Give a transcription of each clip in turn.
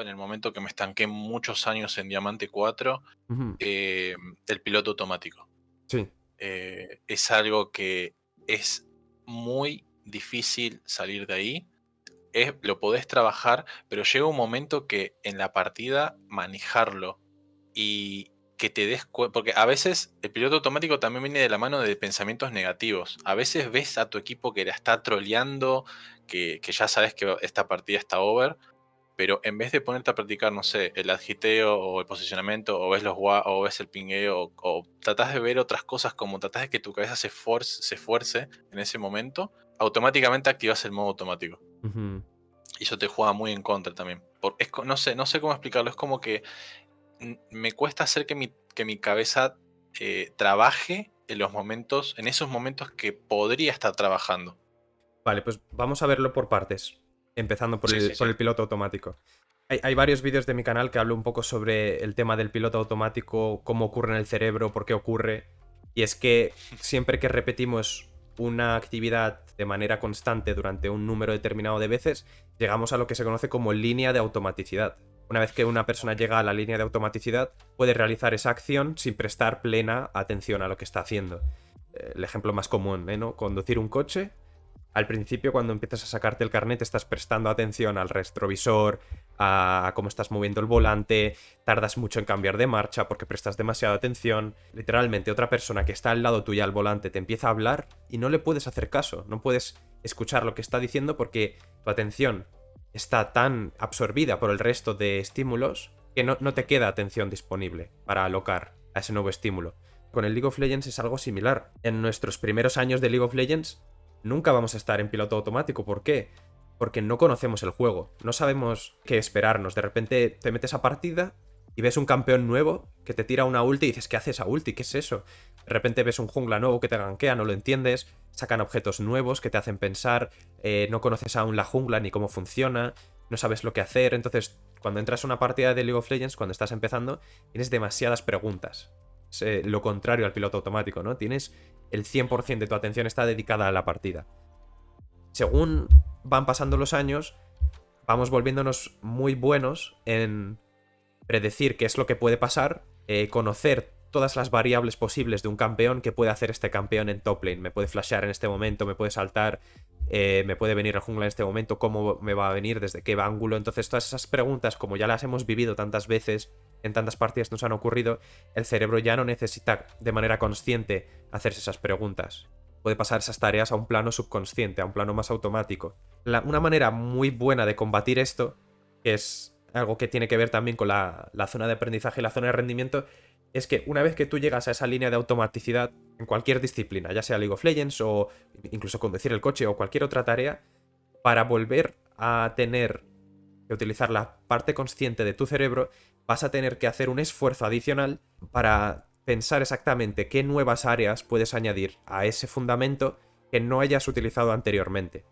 en el momento que me estanqué muchos años en Diamante 4, eh, el piloto automático. Sí. Eh, es algo que es muy difícil salir de ahí. Es, lo podés trabajar, pero llega un momento que en la partida manejarlo y que te des cuenta, porque a veces el piloto automático también viene de la mano de pensamientos negativos. A veces ves a tu equipo que la está troleando, que, que ya sabes que esta partida está over, pero en vez de ponerte a practicar, no sé, el agiteo o el posicionamiento, o ves los o ves el pingueo, o, tratas de ver otras cosas como tratas de que tu cabeza se, esfuerce, se en ese momento, automáticamente activas el modo automático. Y eso te juega muy en contra también. Por, no, sé, no sé cómo explicarlo, es como que me cuesta hacer que mi, que mi cabeza eh, trabaje en los momentos, en esos momentos que podría estar trabajando. Vale, pues vamos a verlo por partes empezando por, el, piloto automático. Hay, varios vídeos de mi canal que hablo un poco sobre el tema del piloto automático, cómo ocurre en el cerebro, por qué ocurre. Y es que siempre que repetimos una actividad de manera constante durante un número determinado de veces, llegamos a lo que se conoce como línea de automaticidad. Una vez que una persona llega a la línea de automaticidad, puede realizar esa acción sin prestar plena atención a lo que está haciendo. El ejemplo más común, ¿eh? ¿no? Conducir un coche al principio cuando empiezas a sacarte el carnet estás prestando atención al retrovisor, a cómo estás moviendo el volante, tardas mucho en cambiar de marcha porque prestas demasiada atención. Literalmente otra persona que está al lado tuya al volante te empieza a hablar y no le puedes hacer caso, no puedes escuchar lo que está diciendo porque tu atención está tan absorbida por el resto de estímulos que no, no te queda atención disponible para alocar a ese nuevo estímulo. Con el League of Legends es algo similar. En nuestros primeros años de League of Legends nunca vamos a estar en piloto automático. ¿Por qué? Porque no conocemos el juego, no sabemos qué esperarnos. De repente te metes a partida y ves un campeón nuevo que te tira una ulti y dices, ¿qué hace esa ulti? ¿Qué es eso? De repente ves un jungla nuevo que te ganquea, no lo entiendes, sacan objetos nuevos que te hacen pensar, eh, no conoces aún la jungla ni cómo funciona, no sabes lo que hacer, entonces cuando entras a una partida de League of Legends, cuando estás empezando, tienes demasiadas preguntas. Eh, lo contrario al piloto automático, ¿no? Tienes el 100% de tu atención está dedicada a la partida. Según van pasando los años, vamos volviéndonos muy buenos en predecir qué es lo que puede pasar, eh, conocer todas las variables posibles de un campeón que puede hacer este campeón en top lane. Me puede flashear en este momento, me puede saltar, eh, me puede venir el jungla en este momento, cómo me va a venir, desde qué ángulo. Entonces todas esas preguntas, como ya las hemos vivido tantas veces, en tantas partidas nos han ocurrido, el cerebro ya no necesita de manera consciente hacerse esas preguntas. Puede pasar esas tareas a un plano subconsciente, a un plano más automático. una manera muy buena de combatir esto, que es algo que tiene que ver también con la, la zona de aprendizaje y la zona de rendimiento, es que una vez que tú llegas a esa línea de automaticidad en cualquier disciplina, ya sea League of Legends o incluso conducir el coche o cualquier otra tarea, para volver a tener que utilizar la parte consciente de tu cerebro, vas a tener que hacer un esfuerzo adicional para pensar exactamente qué nuevas áreas puedes añadir a ese fundamento que no hayas utilizado anteriormente.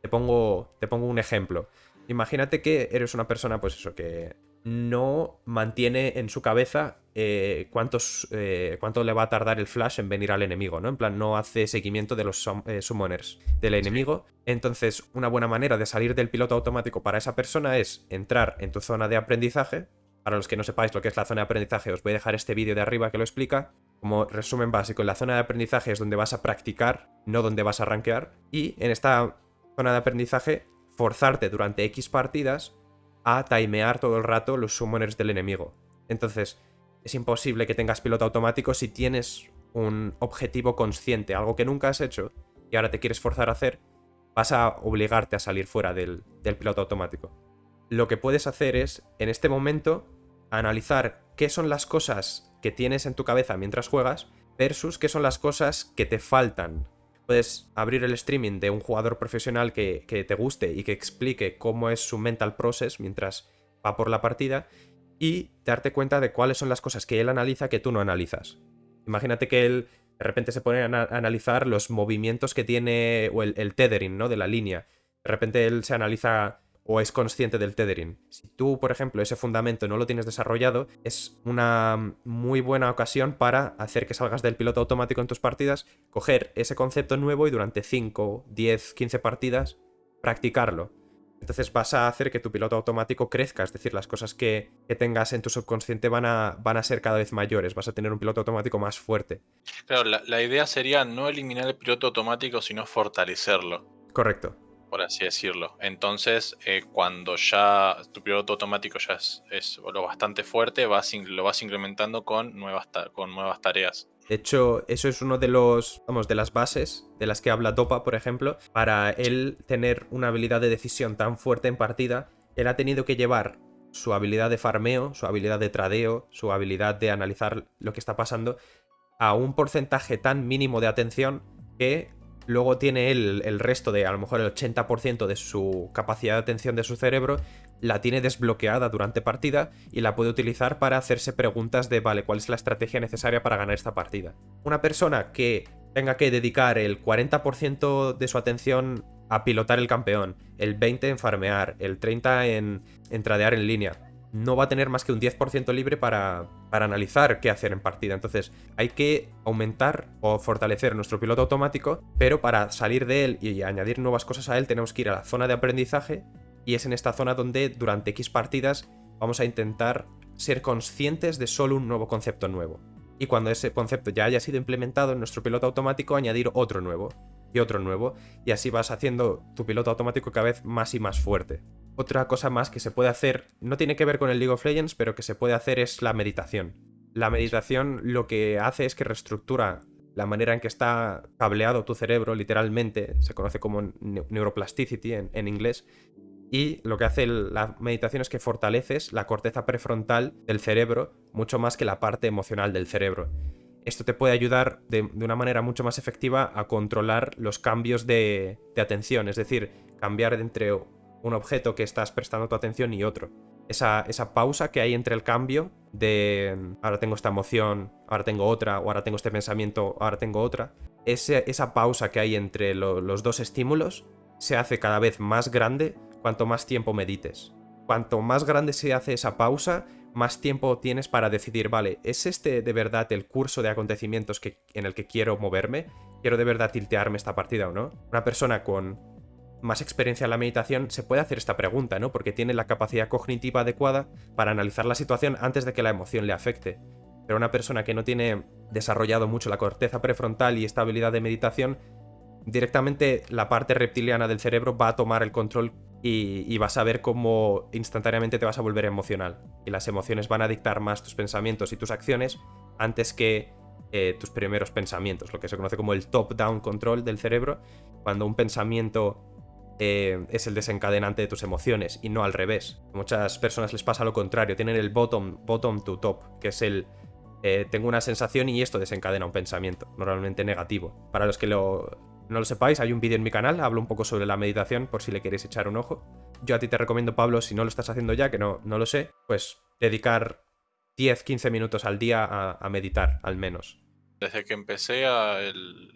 Te pongo, te pongo un ejemplo. Imagínate que eres una persona, pues eso, que no mantiene en su cabeza eh, cuántos, eh, cuánto le va a tardar el flash en venir al enemigo, ¿no? En plan, no hace seguimiento de los eh, summoners del enemigo. Entonces, una buena manera de salir del piloto automático para esa persona es entrar en tu zona de aprendizaje. Para los que no sepáis lo que es la zona de aprendizaje, os voy a dejar este vídeo de arriba que lo explica. Como resumen básico, en la zona de aprendizaje es donde vas a practicar, no donde vas a rankear. Y en esta zona de aprendizaje, forzarte durante X partidas a timear todo el rato los summoners del enemigo. Entonces, es imposible que tengas piloto automático si tienes un objetivo consciente, algo que nunca has hecho y ahora te quieres forzar a hacer, vas a obligarte a salir fuera del, del piloto automático. Lo que puedes hacer es, en este momento, analizar qué son las cosas que tienes en tu cabeza mientras juegas versus qué son las cosas que te faltan puedes abrir el streaming de un jugador profesional que, te guste y que explique cómo es su mental process mientras va por la partida y darte cuenta de cuáles son las cosas que él analiza que tú no analizas. Imagínate que él de repente se pone a, analizar los movimientos que tiene o el, el, tethering ¿no? de la línea. De repente él se analiza o es consciente del tethering. Si tú, por ejemplo, ese fundamento no lo tienes desarrollado, es una muy buena ocasión para hacer que salgas del piloto automático en tus partidas, coger ese concepto nuevo y durante 5, 10, 15 partidas practicarlo. Entonces vas a hacer que tu piloto automático crezca, es decir, las cosas que, tengas en tu subconsciente van a, van a ser cada vez mayores, vas a tener un piloto automático más fuerte. Claro, la, idea sería no eliminar el piloto automático, sino fortalecerlo. Correcto. Por así decirlo. Entonces, eh, cuando ya tu piloto automático ya es, lo bastante fuerte, lo vas incrementando con nuevas, con nuevas tareas. De hecho, eso es uno de los, vamos, de las bases de las que habla Topa, por ejemplo, para él tener una habilidad de decisión tan fuerte en partida, él ha tenido que llevar su habilidad de farmeo, su habilidad de tradeo, su habilidad de analizar lo que está pasando a un porcentaje tan mínimo de atención que luego tiene él el resto de a lo mejor el 80% de su capacidad de atención de su cerebro la tiene desbloqueada durante partida y la puede utilizar para hacerse preguntas de, vale, ¿cuál es la estrategia necesaria para ganar esta partida? Una persona que tenga que dedicar el 40% de su atención a pilotar el campeón, el 20% en farmear, el 30% en, en tradear en línea, no va a tener más que un 10% libre para, para, analizar qué hacer en partida. Entonces hay que aumentar o fortalecer nuestro piloto automático, pero para salir de él y añadir nuevas cosas a él tenemos que ir a la zona de aprendizaje y es en esta zona donde durante X partidas vamos a intentar ser conscientes de solo un nuevo concepto nuevo. Y cuando ese concepto ya haya sido implementado en nuestro piloto automático, añadir otro nuevo y otro nuevo, y así vas haciendo tu piloto automático cada vez más y más fuerte. Otra cosa más que se puede hacer, no tiene que ver con el League of Legends, pero que se puede hacer es la meditación. La meditación lo que hace es que reestructura la manera en que está cableado tu cerebro, literalmente, se conoce como neuroplasticity en inglés, y lo que hace la meditación es que fortaleces la corteza prefrontal del cerebro mucho más que la parte emocional del cerebro. Esto te puede ayudar de, una manera mucho más efectiva a controlar los cambios de, atención, es decir, cambiar entre un objeto que estás prestando tu atención y otro. Esa, pausa que hay entre el cambio de ahora tengo esta emoción, ahora tengo otra, o ahora tengo este pensamiento, ahora tengo otra. esa pausa que hay entre los dos estímulos se hace cada vez más grande cuanto más tiempo medites. Cuanto más grande se hace esa pausa, más tiempo tienes para decidir, vale, ¿es este de verdad el curso de acontecimientos que, en el que quiero moverme? ¿Quiero de verdad tiltearme esta partida o no? Una persona con más experiencia en la meditación se puede hacer esta pregunta, ¿no? Porque tiene la capacidad cognitiva adecuada para analizar la situación antes de que la emoción le afecte. Pero una persona que no tiene desarrollado mucho la corteza prefrontal y esta habilidad de meditación, directamente la parte reptiliana del cerebro va a tomar el control y, vas a ver cómo instantáneamente te vas a volver emocional. Y las emociones van a dictar más tus pensamientos y tus acciones antes que eh, tus primeros pensamientos, lo que se conoce como el top-down control del cerebro, cuando un pensamiento eh, es el desencadenante de tus emociones y no al revés. A muchas personas les pasa lo contrario, tienen el bottom, bottom to top, que es el eh, tengo una sensación y esto desencadena un pensamiento, normalmente negativo. Para los que lo, no lo sepáis, hay un vídeo en mi canal, hablo un poco sobre la meditación por si le queréis echar un ojo. Yo a ti te recomiendo, Pablo, si no lo estás haciendo ya, que no, no lo sé, pues dedicar 10-15 minutos al día a, meditar, al menos. Desde que empecé el,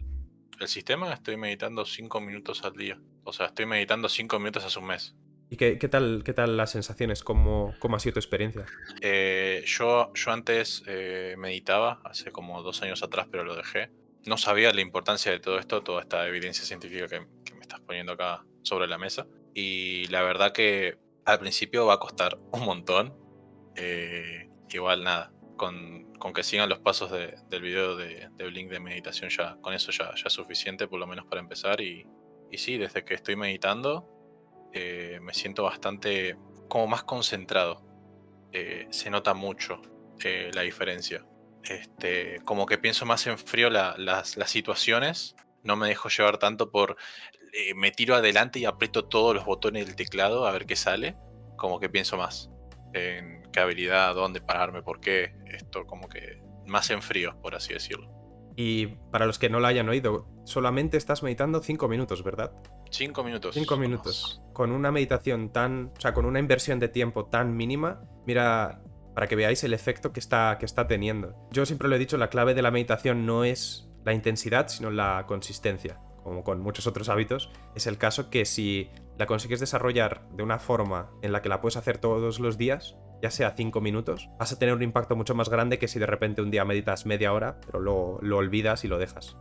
sistema estoy meditando 5 minutos al día. O sea, estoy meditando 5 minutos hace un mes. ¿Y qué, tal, qué tal las sensaciones? ¿Cómo, cómo ha sido tu experiencia? Eh, yo, yo antes eh, meditaba, hace como dos años atrás, pero lo dejé no sabía la importancia de todo esto, toda esta evidencia científica que, me estás poniendo acá sobre la mesa. Y la verdad que al principio va a costar un montón. Eh, igual nada, con, que sigan los pasos del video de, Blink de meditación, ya con eso ya, es suficiente, por lo menos para empezar. Y, sí, desde que estoy meditando, eh, me siento bastante como más concentrado. Eh, se nota mucho la diferencia. Este, como que pienso más en frío las, situaciones. No me dejo llevar tanto por. Eh, me tiro adelante y aprieto todos los botones del teclado a ver qué sale. Como que pienso más qué habilidad, dónde pararme, por qué. Esto, como que más en frío, por así decirlo. Y para los que no lo hayan oído, solamente estás meditando 5 minutos, ¿verdad? 5 minutos. 5 minutos. Con una meditación tan. O sea, con una inversión de tiempo tan mínima. Mira para que veáis el efecto que está, que está teniendo. Yo siempre lo he dicho, la clave de la meditación no es la intensidad, sino la consistencia. Como con muchos otros hábitos, es el caso que si la consigues desarrollar de una forma en la que la puedes hacer todos los días, ya sea 5 minutos, vas a tener un impacto mucho más grande que si de repente un día meditas media hora, pero lo, lo olvidas y lo dejas.